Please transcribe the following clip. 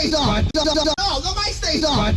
stays on. No, the mic stays on.